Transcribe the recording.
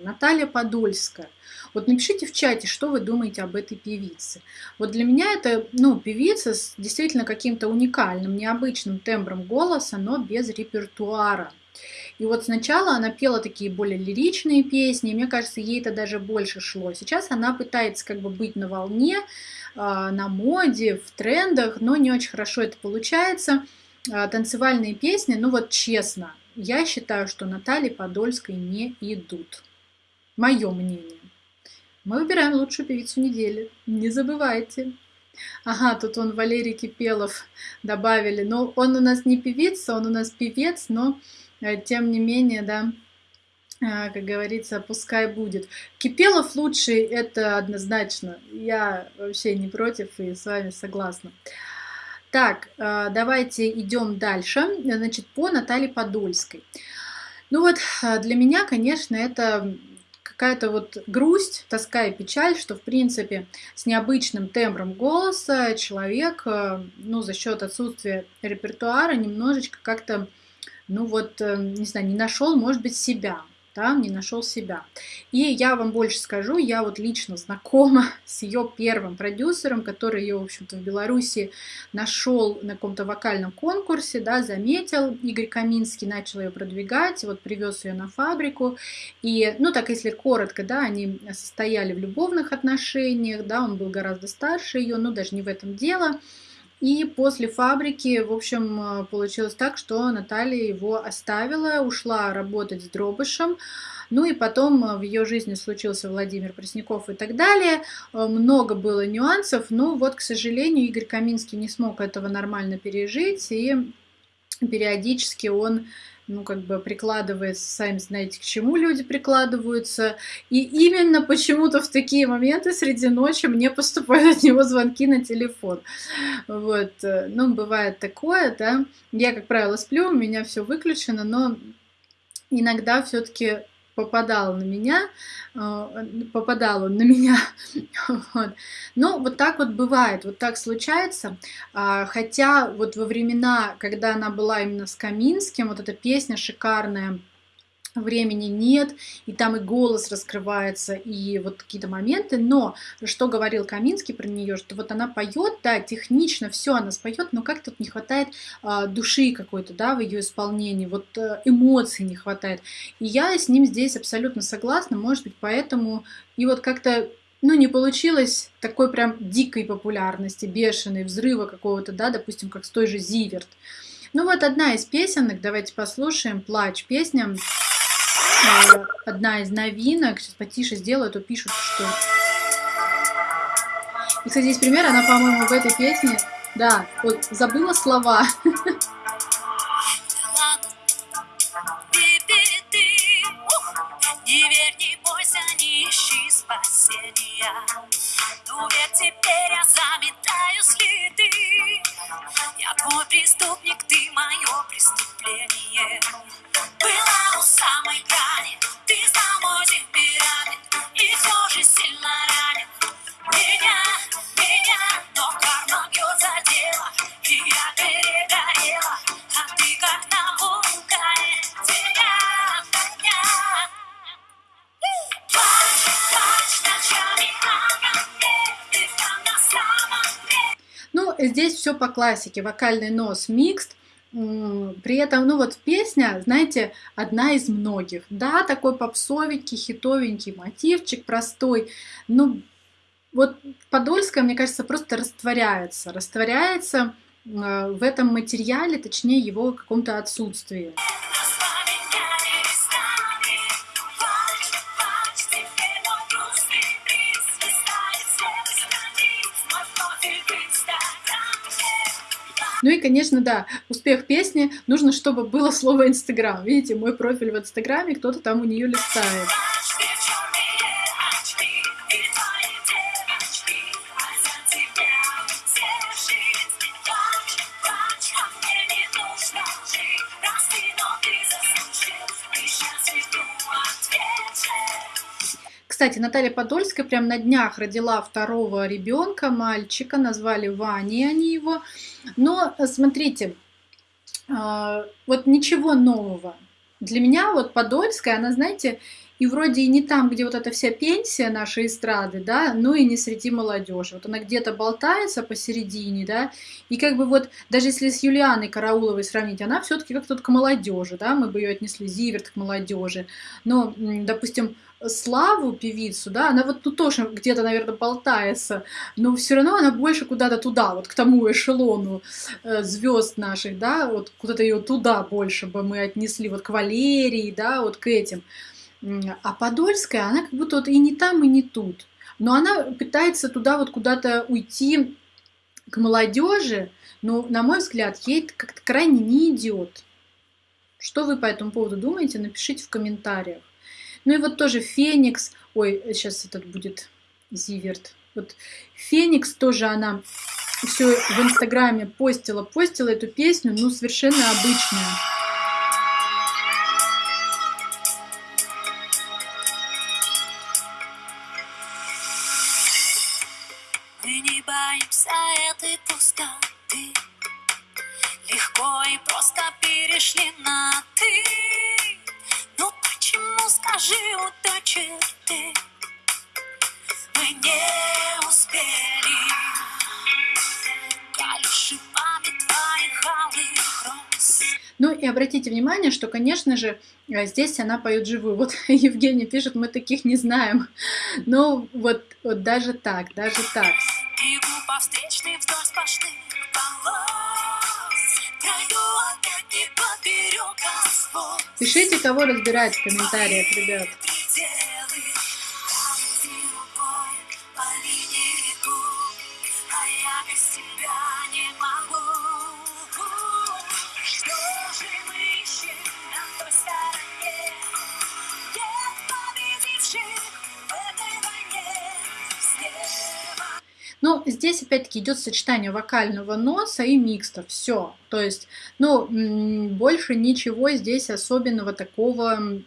Наталья Подольская. Вот напишите в чате, что вы думаете об этой певице. Вот для меня это ну, певица с действительно каким-то уникальным, необычным тембром голоса, но без репертуара. И вот сначала она пела такие более лиричные песни, и мне кажется, ей это даже больше шло. Сейчас она пытается как бы быть на волне, а, на моде, в трендах, но не очень хорошо это получается. А, танцевальные песни, ну вот честно, я считаю, что Наталье Подольской не идут. Мое мнение. Мы выбираем лучшую певицу недели. Не забывайте. Ага, тут он Валерий Кипелов добавили. Но он у нас не певица, он у нас певец, но э, тем не менее, да, э, как говорится, пускай будет. Кипелов лучший, это однозначно. Я вообще не против и с вами согласна. Так, э, давайте идем дальше. Значит, по Наталье Подольской. Ну вот, для меня, конечно, это какая-то вот грусть, тоска и печаль, что, в принципе, с необычным тембром голоса человек, э, ну, за счет отсутствия репертуара немножечко как-то, ну вот, э, не знаю, не нашел, может быть, себя да, не нашел себя. И я вам больше скажу, я вот лично знакома с ее первым продюсером, который ее, в общем-то, в Беларуси нашел на каком-то вокальном конкурсе, да, заметил, Игорь Каминский начал ее продвигать, вот привез ее на фабрику, и, ну, так если коротко, да, они состояли в любовных отношениях, да, он был гораздо старше ее, но даже не в этом дело, и после фабрики, в общем, э, получилось так, что Наталья его оставила, ушла работать с Дробышем. Ну и потом э, в ее жизни случился Владимир Пресняков и так далее. Э, много было нюансов, но вот, к сожалению, Игорь Каминский не смог этого нормально пережить, и периодически он ну, как бы прикладывается, сами знаете, к чему люди прикладываются. И именно почему-то в такие моменты среди ночи мне поступают от него звонки на телефон. Вот, э, ну, бывает такое, да. Я, как правило, сплю, у меня все выключено, но иногда все-таки попадал на меня, э, попадал он на меня. Вот. Но вот так вот бывает, вот так случается. А, хотя вот во времена, когда она была именно с Каминским, вот эта песня шикарная, времени нет, и там и голос раскрывается, и вот какие-то моменты, но что говорил Каминский про нее, что вот она поет, да, технично все она споет, но как тут не хватает а, души какой-то, да, в ее исполнении, вот а, эмоций не хватает. И я с ним здесь абсолютно согласна, может быть, поэтому и вот как-то ну, не получилось такой прям дикой популярности, бешеной, взрыва какого-то, да, допустим, как с той же Зиверт. Ну вот одна из песенок, давайте послушаем, «Плач», песня Э, одна из новинок. Сейчас потише сделаю, а то пишут, что... И, кстати, здесь пример, она, по-моему, в этой песне... Да, вот забыла слова. Преступник, ты мое преступление Была у самой грани, здесь все по классике, вокальный нос микст, при этом, ну вот песня, знаете, одна из многих. Да, такой попсовенький, хитовенький мотивчик, простой. Ну, вот Подольская, мне кажется, просто растворяется. Растворяется э, в этом материале, точнее его каком-то отсутствии. Ну и, конечно, да, успех песни нужно, чтобы было слово Инстаграм. Видите, мой профиль в Инстаграме, кто-то там у нее листает. Кстати, Наталья Подольская прям на днях родила второго ребенка, мальчика, назвали Ваней они его. Но смотрите, а, вот ничего нового. Для меня вот Подольская, она, знаете, и вроде и не там, где вот эта вся пенсия нашей эстрады, да, ну и не среди молодежи. Вот она где-то болтается посередине, да, и как бы вот, даже если с Юлианой Карауловой сравнить, она все-таки как-то к молодежи, да, мы бы ее отнесли, Зиверт к молодежи, но, допустим, Славу, певицу, да, она вот тут тоже где-то, наверное, болтается, но все равно она больше куда-то туда, вот к тому эшелону э, звезд наших, да, вот куда-то ее туда больше бы мы отнесли, вот к Валерии, да, вот к этим. А Подольская, она как будто вот и не там, и не тут. Но она пытается туда вот куда-то уйти к молодежи, но, на мой взгляд, ей как-то крайне не идет. Что вы по этому поводу думаете, напишите в комментариях. Ну и вот тоже Феникс, ой, сейчас этот будет Зиверт. Вот Феникс тоже она все в Инстаграме постила, постила эту песню, ну совершенно обычная. Пустоты Легко и просто перешли на «ты» Ну почему, скажи, у той черты Мы не успели Я шипами твоих алых роз Ну и обратите внимание, что, конечно же, э, здесь она поет живую. Вот Евгений пишет, мы таких не знаем. Но вот, вот даже так, даже так. Бегу по встречной вдоль сплошных Пишите, кого разбирать в комментариях, ребят. А тебя не могу Ну, здесь опять-таки идет сочетание вокального носа и микста. Все. То есть, ну, больше ничего здесь особенного такого